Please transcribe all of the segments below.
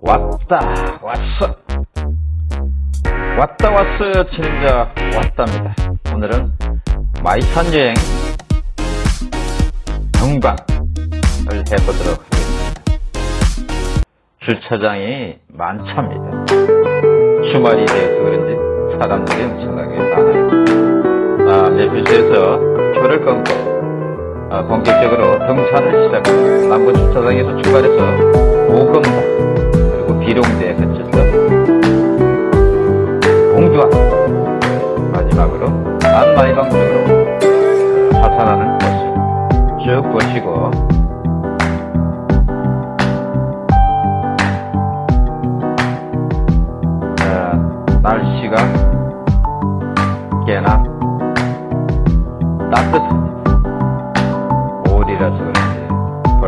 왔다 왔어. 왔다 왔어요 진짜 왔답니다. 오늘은 마이산 여행 경방을 해보도록 하겠습니다. 주차장이 만차입니다. 주말이 돼서 그런지 사람들이 엄청나게 많아요. 아, 내표시에서 표를 끊고 아, 본격적으로 등산을 시작합니다. 남부 주차장에서 출발해서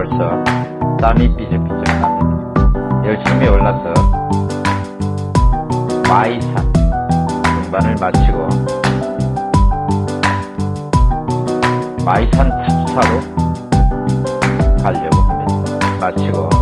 벌써 땀이 삐적삐적 납니다 열심히 올라서 마이산 등반을 마치고 마이산 탑사로 가려고 합니다. 마치고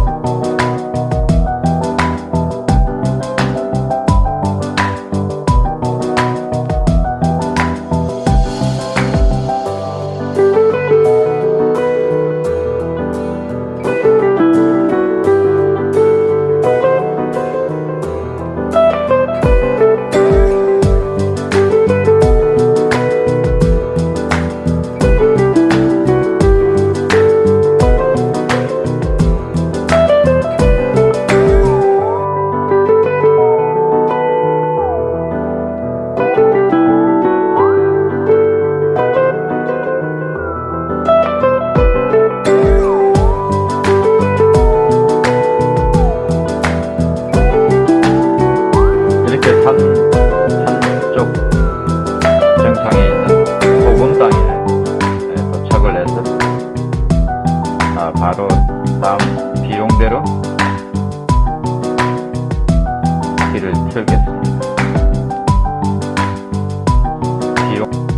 비용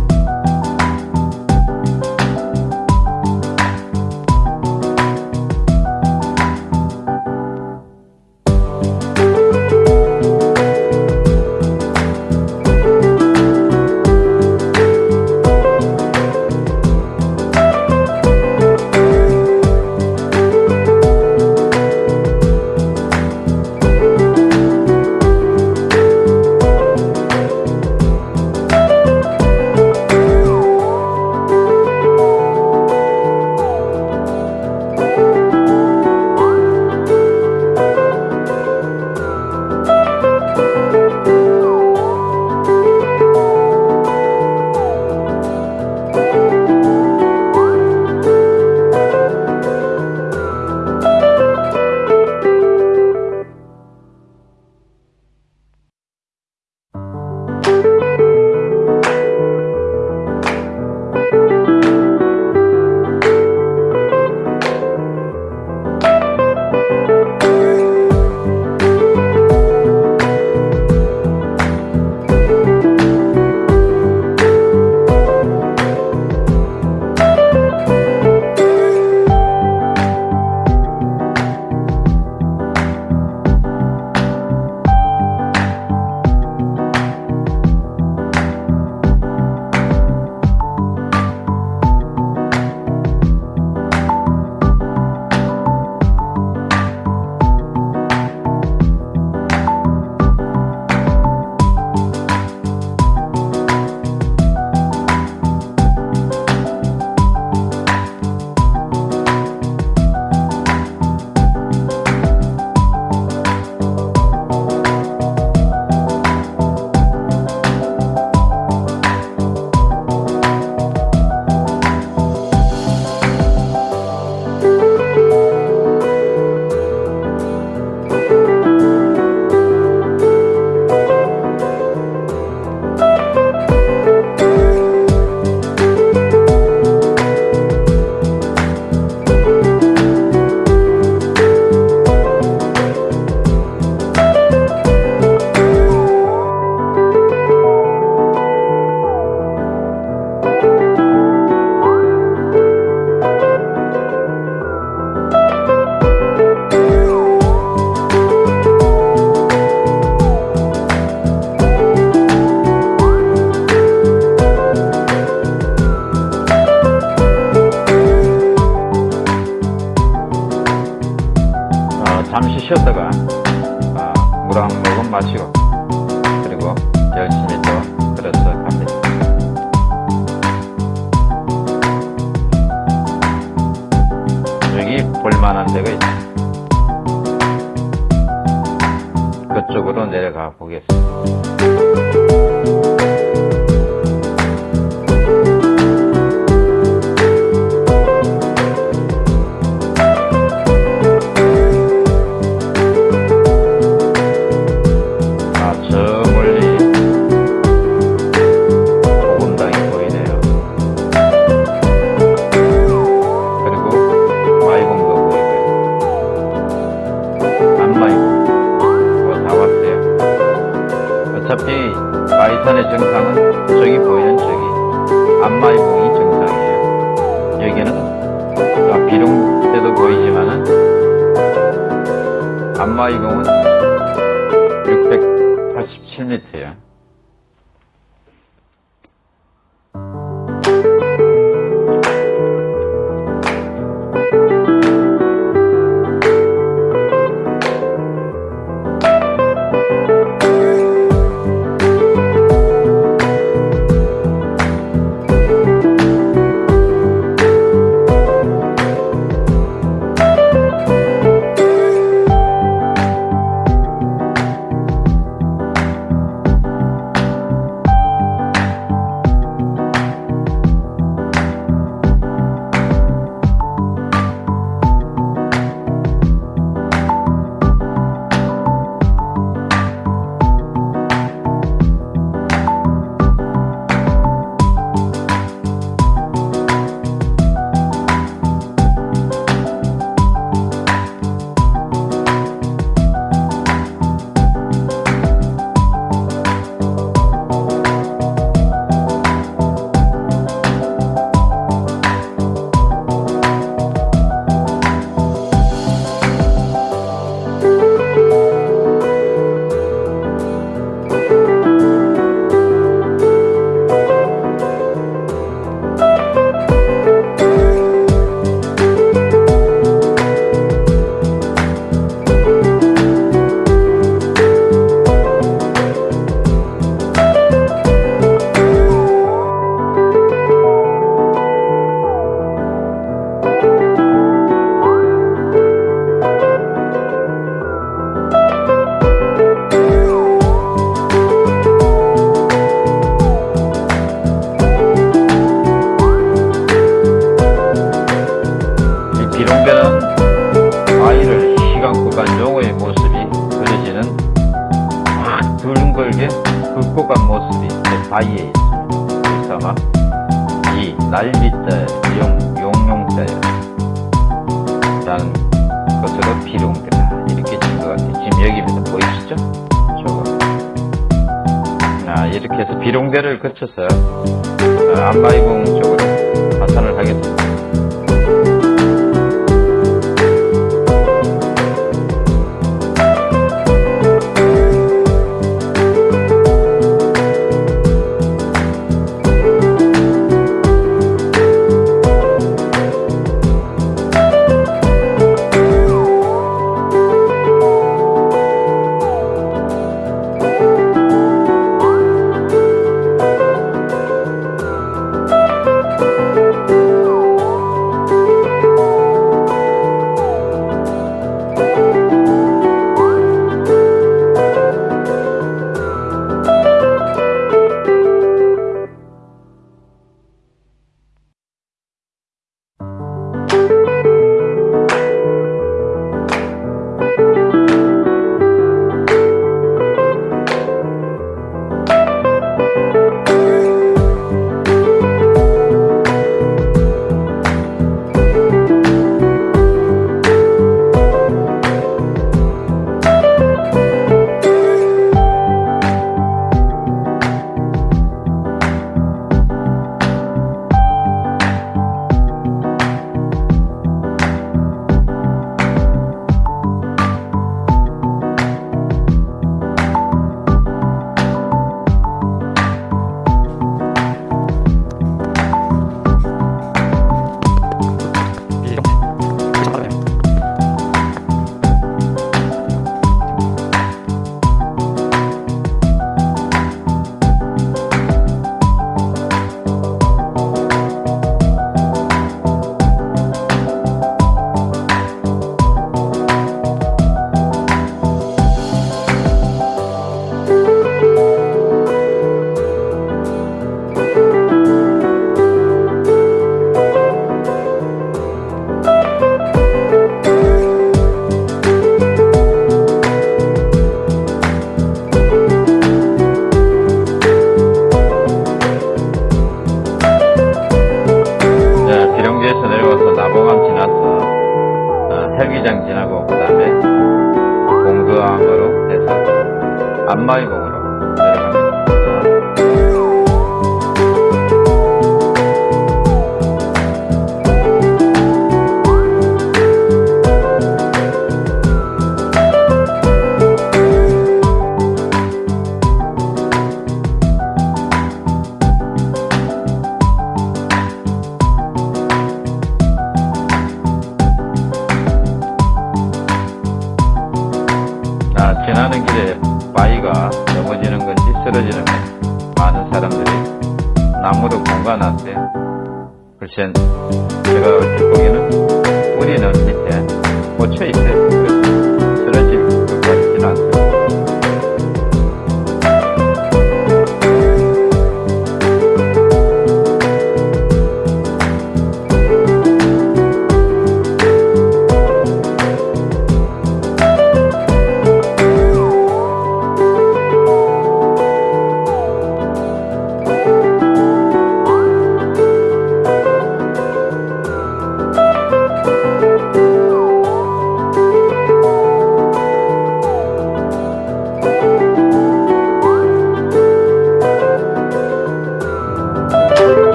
잠시 쉬었다가 아, 어, 물한 모금 마시고 그리고 열심히 또 그래서 갑니다. 여기 볼만한 데가 있다. 그쪽으로 내려가 보겠습니다. 아마 이거는 687m예요. 그래서 비룡대를 거쳐서 어, 안마이봉 쪽으로 하산을 하겠습니다. 마의봉 Vincent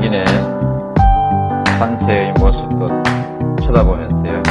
길에 산세의 모습도 쳐다보면서요.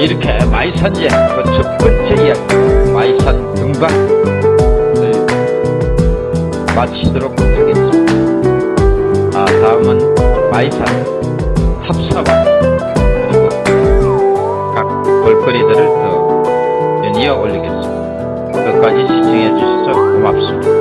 이렇게 마이산제, 그첫 번째 이야기, 마이산 등반, 네, 마치도록 하겠습니다. 아, 다음은 마이산 탑사반, 그리고 각 볼거리들을 더 연이어 올리겠습니다. 끝까지 시청해 주셔서 고맙습니다.